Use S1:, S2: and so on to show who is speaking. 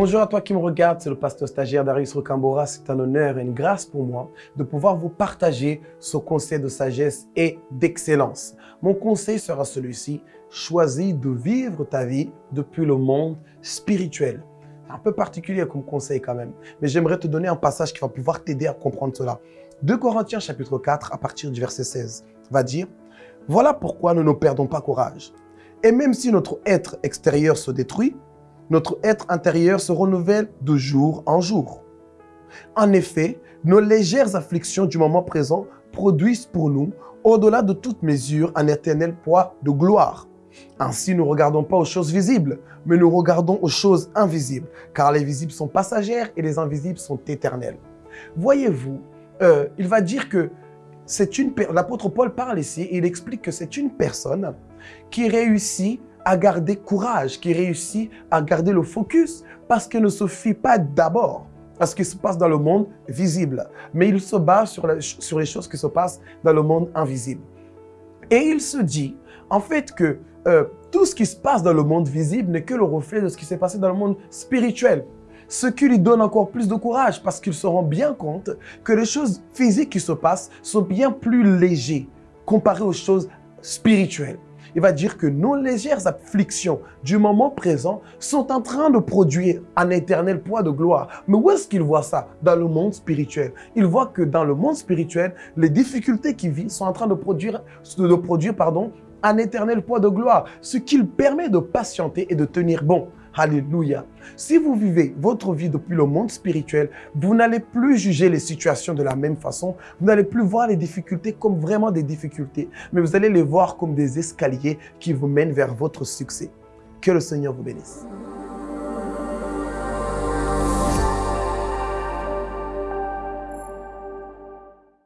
S1: Bonjour à toi qui me regarde, c'est le pasteur stagiaire Darius Rocambora. C'est un honneur et une grâce pour moi de pouvoir vous partager ce conseil de sagesse et d'excellence. Mon conseil sera celui-ci, choisis de vivre ta vie depuis le monde spirituel. C'est un peu particulier comme conseil quand même, mais j'aimerais te donner un passage qui va pouvoir t'aider à comprendre cela. 2 Corinthiens chapitre 4 à partir du verset 16 va dire « Voilà pourquoi nous ne perdons pas courage. Et même si notre être extérieur se détruit, notre être intérieur se renouvelle de jour en jour. En effet, nos légères afflictions du moment présent produisent pour nous, au-delà de toute mesure, un éternel poids de gloire. Ainsi, nous ne regardons pas aux choses visibles, mais nous regardons aux choses invisibles, car les visibles sont passagères et les invisibles sont éternels. Voyez-vous, euh, il va dire que c'est une l'apôtre Paul parle ici et il explique que c'est une personne qui réussit à garder courage, qui réussit à garder le focus parce qu'elle ne se fie pas d'abord à ce qui se passe dans le monde visible, mais il se base sur, sur les choses qui se passent dans le monde invisible. Et il se dit, en fait, que euh, tout ce qui se passe dans le monde visible n'est que le reflet de ce qui s'est passé dans le monde spirituel. Ce qui lui donne encore plus de courage parce qu'il se rend bien compte que les choses physiques qui se passent sont bien plus légères comparées aux choses spirituelles il va dire que nos légères afflictions du moment présent sont en train de produire un éternel poids de gloire. Mais où est-ce qu'il voit ça? Dans le monde spirituel. Il voit que dans le monde spirituel, les difficultés qu'il vit sont en train de produire, de produire pardon, un éternel poids de gloire, ce qui permet de patienter et de tenir bon. Alléluia. Si vous vivez votre vie depuis le monde spirituel, vous n'allez plus juger les situations de la même façon. Vous n'allez plus voir les difficultés comme vraiment des difficultés, mais vous allez les voir comme des escaliers qui vous mènent vers votre succès. Que le Seigneur vous bénisse.